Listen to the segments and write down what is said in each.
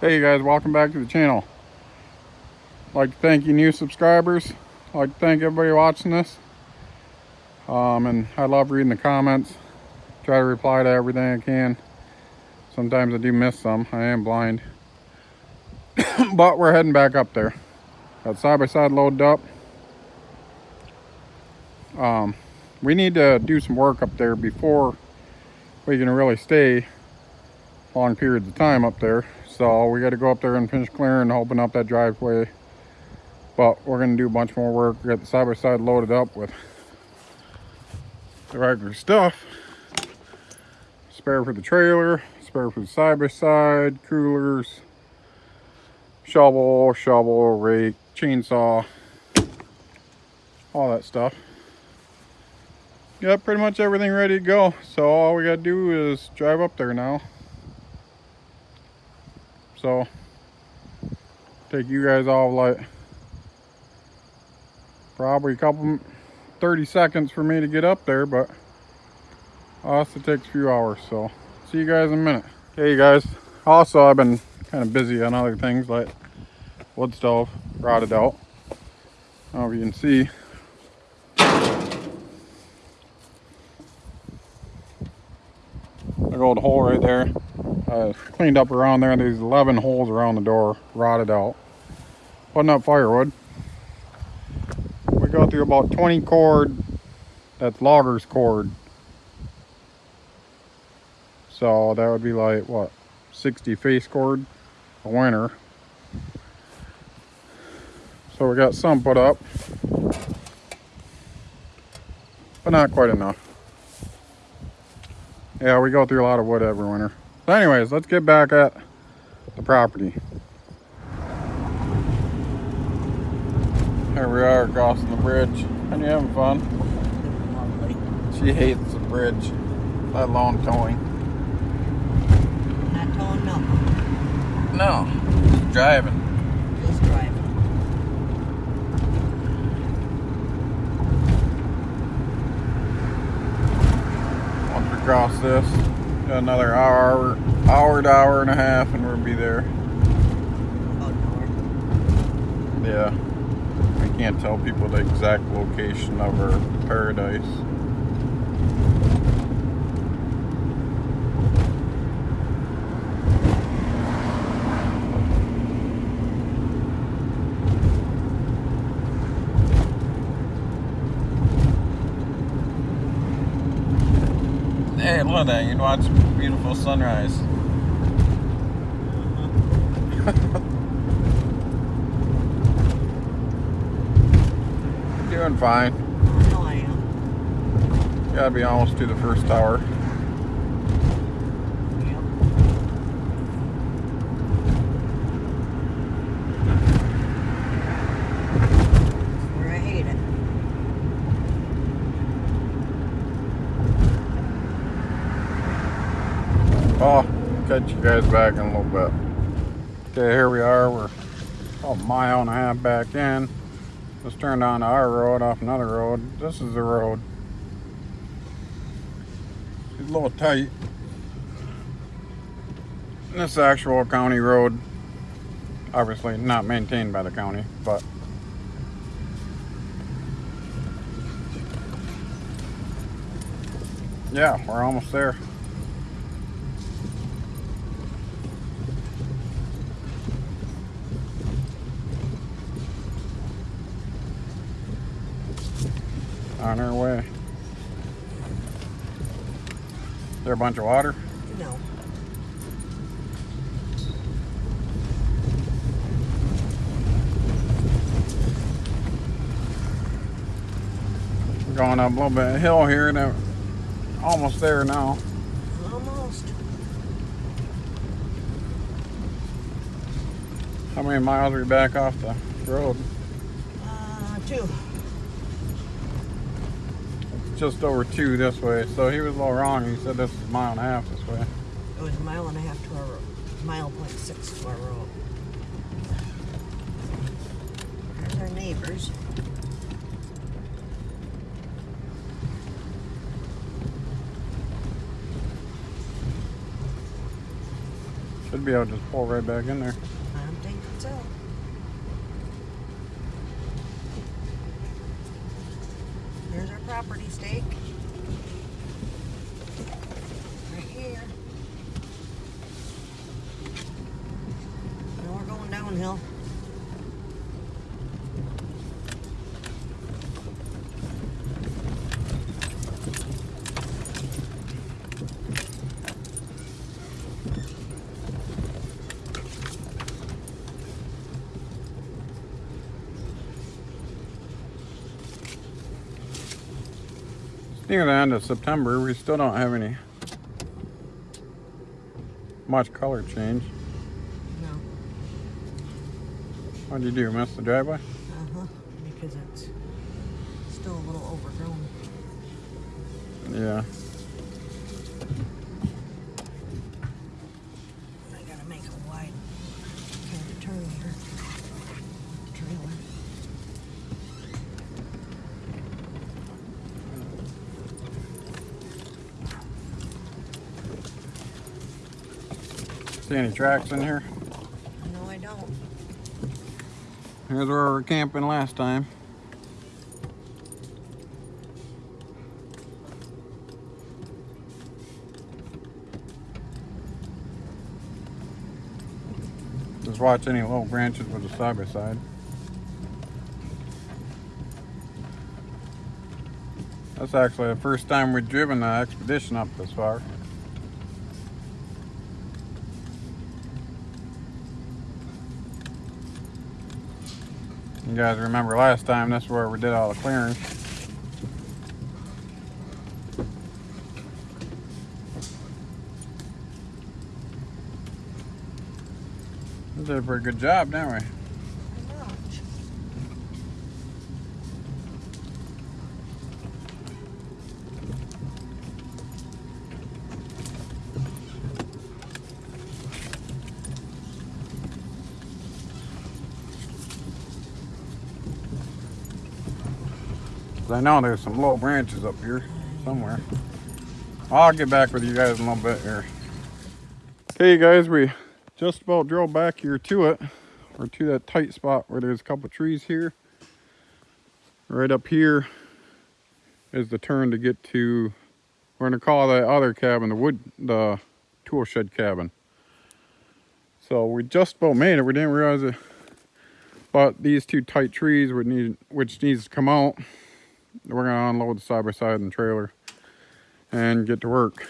Hey you guys, welcome back to the channel. I'd like to thank you new subscribers. I'd like to thank everybody watching this. Um, and I love reading the comments. Try to reply to everything I can. Sometimes I do miss some. I am blind. but we're heading back up there. Got side by side loaded up. Um, we need to do some work up there before we can really stay long periods of time up there. So we got to go up there and finish clearing open up that driveway. But we're going to do a bunch more work. Got the side-by-side -side loaded up with the regular stuff. Spare for the trailer, spare for the side-by-side, -side, coolers, shovel, shovel, rake, chainsaw, all that stuff. Got pretty much everything ready to go. So all we got to do is drive up there now. So take you guys off like probably a couple 30 seconds for me to get up there, but also takes a few hours. So see you guys in a minute. Hey you guys, also I've been kind of busy on other things like wood stove rotted out. I don't know if you can see. Big old hole right there uh, cleaned up around there. these 11 holes around the door, rotted out. Putting up firewood. We go through about 20 cord, that's loggers cord. So that would be like, what, 60 face cord a winter. So we got some put up, but not quite enough. Yeah, we go through a lot of wood every winter. So anyways, let's get back at the property. Here we are crossing the bridge. And you having fun? She hates the bridge, let alone towing. Not towing nothing. No, just driving. Just driving. Once we cross this, another hour, hour to hour and a half, and we'll be there. Yeah. We can't tell people the exact location of our paradise. At that. You can watch beautiful sunrise. Doing fine. know I am. Gotta be almost to the first tower. Yep. Where I hate it. Oh, catch you guys back in a little bit. Okay, here we are. We're a mile and a half back in. Just turned on our road off another road. This is the road. It's a little tight. This actual county road. Obviously not maintained by the county, but yeah, we're almost there. On our way. Is there a bunch of water? No. We're going up a little bit of hill here and almost there now. Almost. How many miles are we back off the road? Uh, two. Just over two this way. So he was a little wrong. He said this is a mile and a half this way. It was a mile and a half to our road. Mile point six to our road. There's our neighbors. Should be able to just pull right back in there. I'm thinking so. There's our property stake. Right here. And we're going downhill. Near the end of September, we still don't have any much color change. No. What'd you do? Miss the driveway? Uh huh. Because it's still a little overgrown. Yeah. I gotta make a wide kind of turn here. Trailer. See any tracks in here? No, I don't. Here's where we were camping last time. Just watch any little branches with a side by side. That's actually the first time we've driven the expedition up this far. Guys remember last time, that's where we did all the clearing. We did a pretty good job, didn't we? I know there's some low branches up here somewhere. I'll get back with you guys in a little bit here. Okay, guys, we just about drove back here to it, or to that tight spot where there's a couple trees here. Right up here is the turn to get to, we're gonna call that other cabin, the wood, the tool shed cabin. So we just about made it. We didn't realize it, but these two tight trees would need, which needs to come out we're gonna unload the side by side in the trailer and get to work.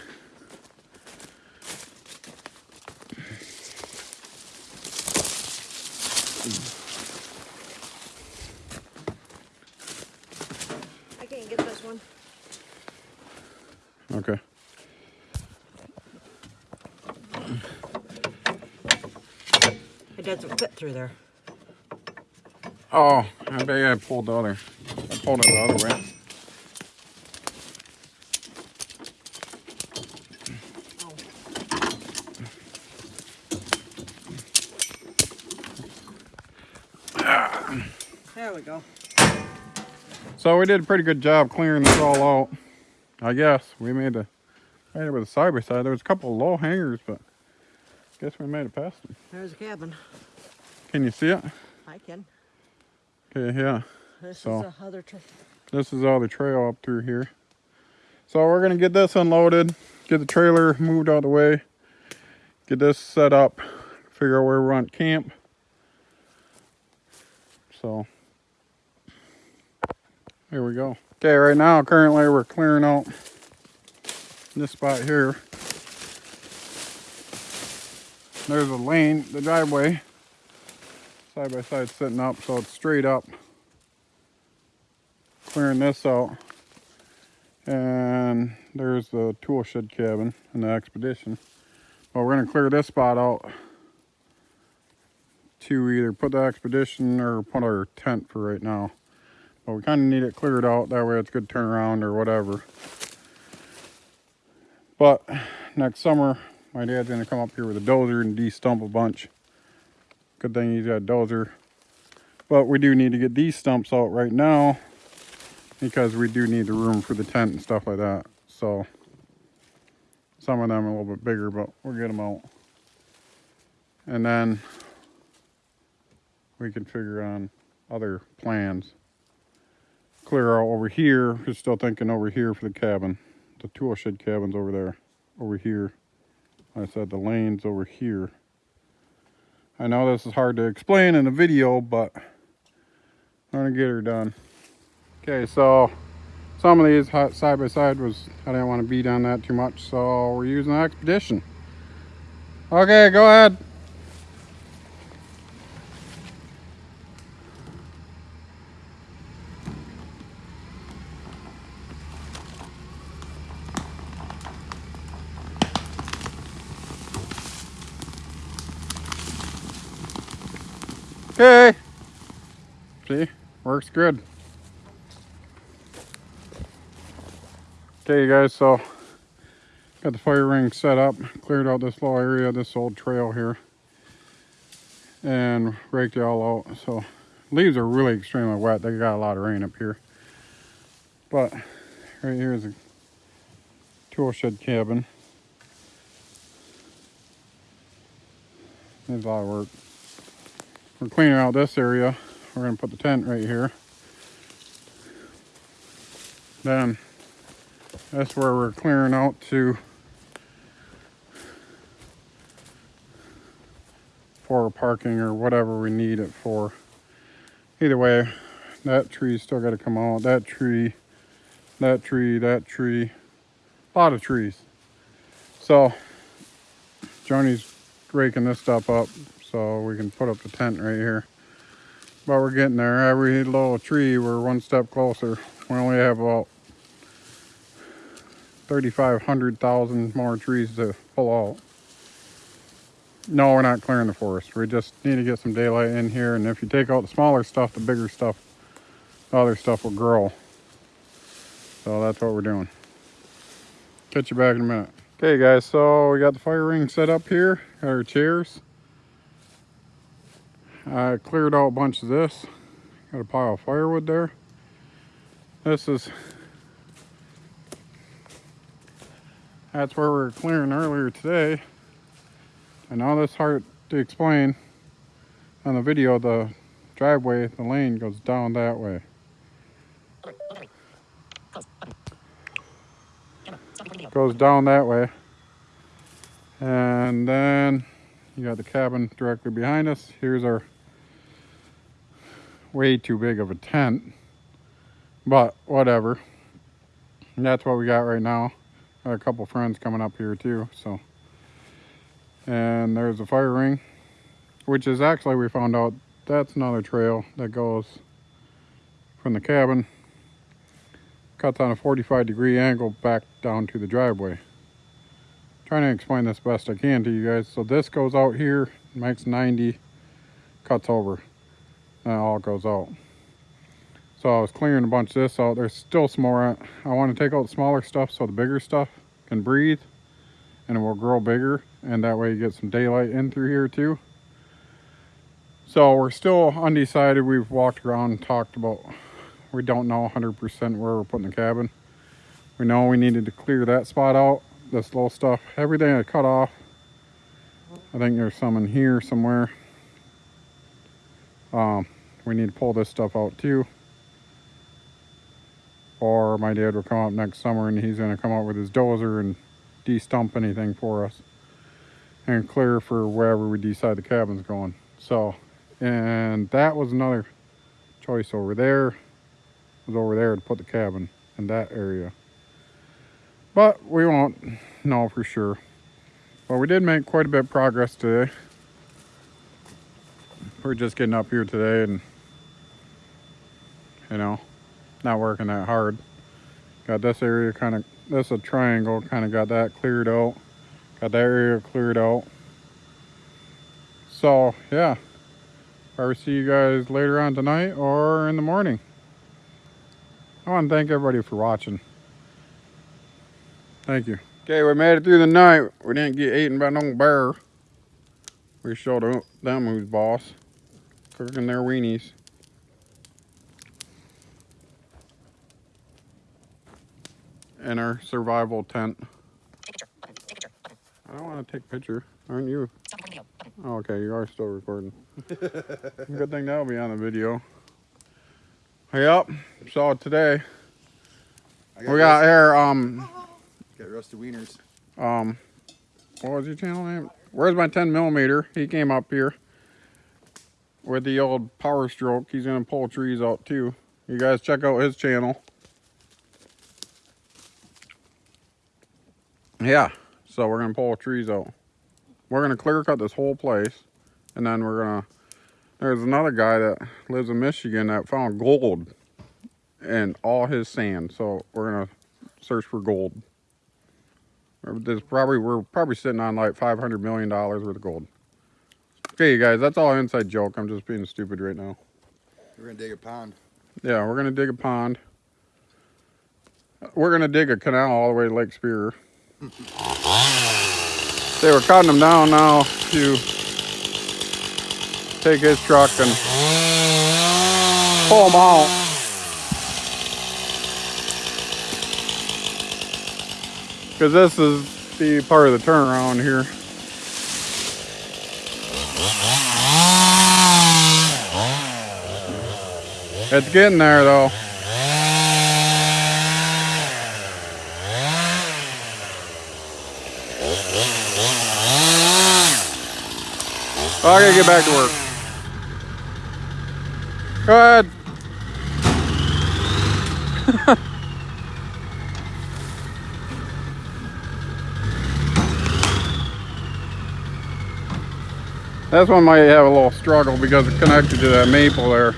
I can't get this one. Okay. It doesn't fit through there. Oh, I bet I pulled the other. It the other way. There we go. So we did a pretty good job clearing this all out. I guess we made a made it with a side by side. There was a couple of low hangers, but I guess we made it past them. There's a cabin. Can you see it? I can. Okay, yeah. This So- is a other tree. This is all the trail up through here. So we're gonna get this unloaded, get the trailer moved out of the way, get this set up, figure out where we're on camp. So here we go. Okay, right now currently we're clearing out this spot here. There's a lane, the driveway, side by side sitting up, so it's straight up clearing this out. And there's the tool shed cabin in the expedition. But we're gonna clear this spot out to either put the expedition or put our tent for right now. But we kind of need it cleared out. That way it's good turnaround or whatever. But next summer, my dad's gonna come up here with a dozer and de-stump a bunch. Good thing he's got a dozer. But we do need to get these stumps out right now because we do need the room for the tent and stuff like that. So some of them a little bit bigger, but we'll get them out. and then we can figure on other plans. Clear out over here. We're still thinking over here for the cabin. The tool shed cabin's over there. Over here. I said the lane's over here. I know this is hard to explain in a video, but I'm gonna get her done. Okay, so some of these side by side was, I didn't want to beat on that too much, so we're using the Expedition. Okay, go ahead. Okay. See, works good. Okay, you guys, so got the fire ring set up, cleared out this little area, this old trail here, and raked it all out. So leaves are really extremely wet. They got a lot of rain up here. But right here is a tool shed cabin. Needs a lot of work. We're cleaning out this area. We're gonna put the tent right here. Then that's where we're clearing out to for parking or whatever we need it for. Either way, that tree's still got to come out. That tree, that tree, that tree, a lot of trees. So, Joni's raking this stuff up so we can put up the tent right here. But we're getting there. Every little tree, we're one step closer. We only have about 3,500,000 more trees to pull out. No, we're not clearing the forest. We just need to get some daylight in here. And if you take out the smaller stuff, the bigger stuff, the other stuff will grow. So that's what we're doing. Catch you back in a minute. Okay guys, so we got the fire ring set up here, got our chairs. I cleared out a bunch of this. Got a pile of firewood there. This is That's where we were clearing earlier today. And all that's hard to explain on the video. The driveway, the lane goes down that way. Goes down that way. And then you got the cabin directly behind us. Here's our way too big of a tent. But whatever. And that's what we got right now a couple friends coming up here too so. And there's a fire ring which is actually we found out that's another trail that goes from the cabin cuts on a 45 degree angle back down to the driveway. Trying to explain this best I can to you guys so this goes out here makes 90 cuts over and it all goes out so I was clearing a bunch of this out. There's still some more. I want to take out the smaller stuff so the bigger stuff can breathe and it will grow bigger. And that way you get some daylight in through here too. So we're still undecided. We've walked around and talked about, we don't know 100% where we're putting the cabin. We know we needed to clear that spot out. This little stuff, everything I cut off. I think there's some in here somewhere. Um, we need to pull this stuff out too or my dad will come up next summer and he's going to come out with his dozer and de-stump anything for us and clear for wherever we decide the cabin's going. So and that was another choice over there was over there to put the cabin in that area. But we won't know for sure. But we did make quite a bit of progress today. We're just getting up here today and you know not working that hard. Got this area kind of, this is a triangle, kind of got that cleared out. Got that area cleared out. So, yeah. I will see you guys later on tonight or in the morning. I want to thank everybody for watching. Thank you. Okay, we made it through the night. We didn't get eaten by no bear. We showed them who's boss. Cooking their weenies. In our survival tent. Take picture. Take picture. I don't want to take a picture. Aren't you? Oh, okay, you are still recording. Good thing that'll be on the video. Yep. So today I we got rust- here. Um, got rusty wieners. um, what was your channel name? Where's my 10 millimeter? He came up here with the old Power Stroke. He's gonna pull trees out too. You guys check out his channel. Yeah. So we're gonna pull trees out. We're gonna clear cut this whole place, and then we're gonna. There's another guy that lives in Michigan that found gold in all his sand. So we're gonna search for gold. There's probably we're probably sitting on like 500 million dollars worth of gold. Okay, you guys, that's all inside joke. I'm just being stupid right now. We're gonna dig a pond. Yeah, we're gonna dig a pond. We're gonna dig a canal all the way to Lake Superior. They were cutting them down now to take his truck and pull them out. Because this is the part of the turnaround here. It's getting there though. Oh, I gotta get back to work. Go ahead. That's one might have a little struggle because it's connected to that maple there.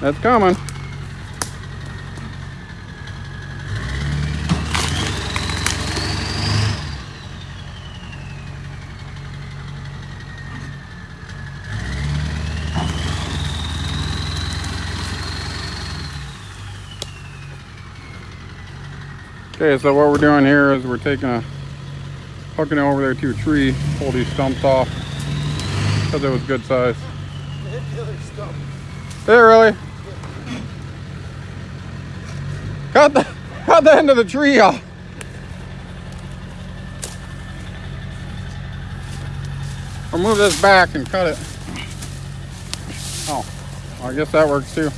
That's coming. Okay, so what we're doing here is we're taking a hooking it over there to a tree, pull these stumps off because it was good size. It really? Cut the cut the end of the tree off. Or move this back and cut it. Oh, I guess that works too.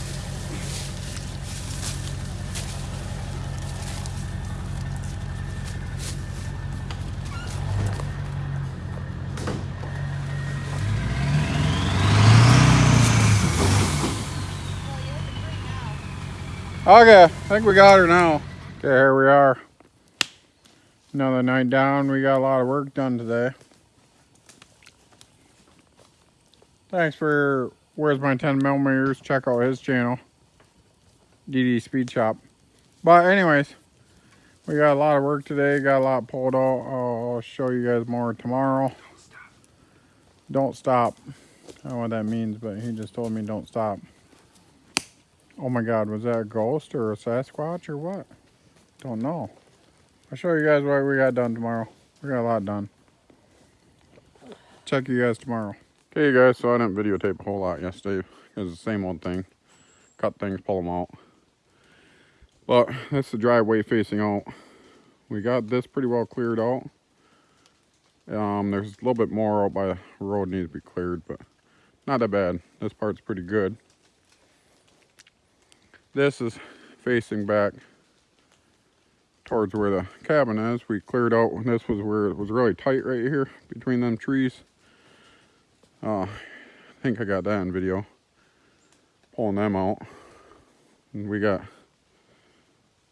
Okay, I think we got her now. Okay, here we are. Another night down. We got a lot of work done today. Thanks for Where's My 10 Millimeters. Check out his channel. DD Speed Shop. But anyways, we got a lot of work today. Got a lot pulled out. I'll show you guys more tomorrow. Don't stop. Don't I don't know what that means, but he just told me don't stop. Oh my god, was that a ghost or a Sasquatch or what? Don't know. I'll show you guys what we got done tomorrow. We got a lot done. Check you guys tomorrow. Okay, guys, so I didn't videotape a whole lot yesterday. It's the same old thing. Cut things, pull them out. But that's the driveway facing out. We got this pretty well cleared out. Um, there's a little bit more out by the road needs to be cleared, but not that bad. This part's pretty good. This is facing back towards where the cabin is. We cleared out, this was where it was really tight right here between them trees. Uh, I think I got that in video. Pulling them out. And we got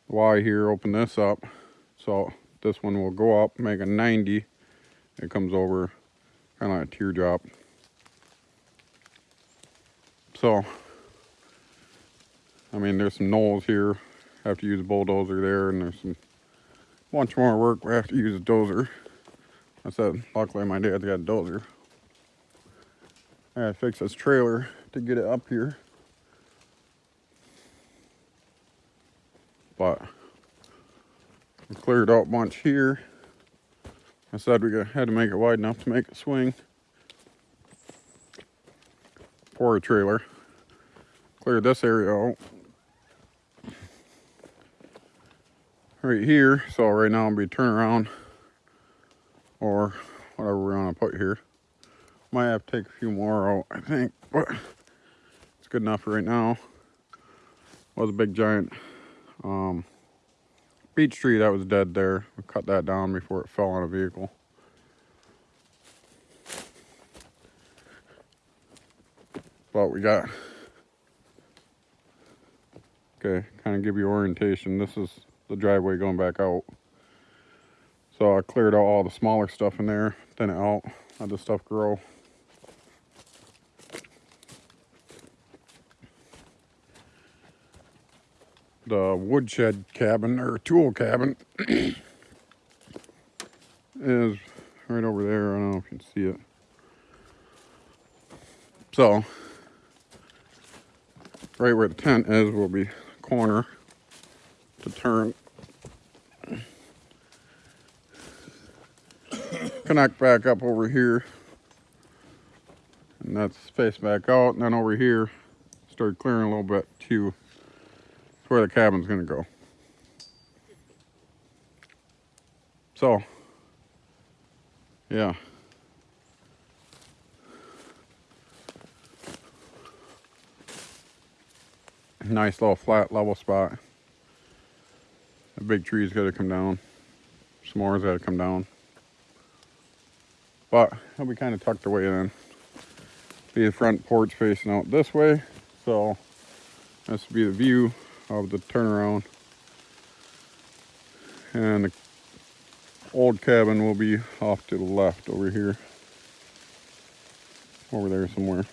Y here, open this up. So this one will go up, make a 90. It comes over kind of like a teardrop. So I mean, there's some knolls here. Have to use a bulldozer there, and there's some bunch more work. We have to use a dozer. I said, luckily my dad's got a dozer. I gotta fix this trailer to get it up here. But we cleared out a bunch here. I said we had to make it wide enough to make it swing. Pour a trailer. Cleared this area out. Right here. So right now I'll be turning around or whatever we're gonna put here. Might have to take a few more out, I think, but it's good enough for right now. Was a big giant um, beech tree that was dead there. We cut that down before it fell on a vehicle. But we got okay, kind of give you orientation. This is the driveway going back out. So I cleared out all the smaller stuff in there, thin it out, let the stuff grow. The woodshed cabin or tool cabin is right over there. I don't know if you can see it. So, right where the tent is will be corner to turn. Connect back up over here. And that's face back out. And then over here, start clearing a little bit too. That's where the cabin's gonna go. So, yeah. Nice little flat level spot. The big tree's gotta come down. S'mores gotta come down. But it'll be kind of tucked away in. Be the front porch facing out this way. So this will be the view of the turnaround. And the old cabin will be off to the left over here. Over there somewhere.